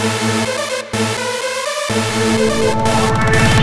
We'll be right back.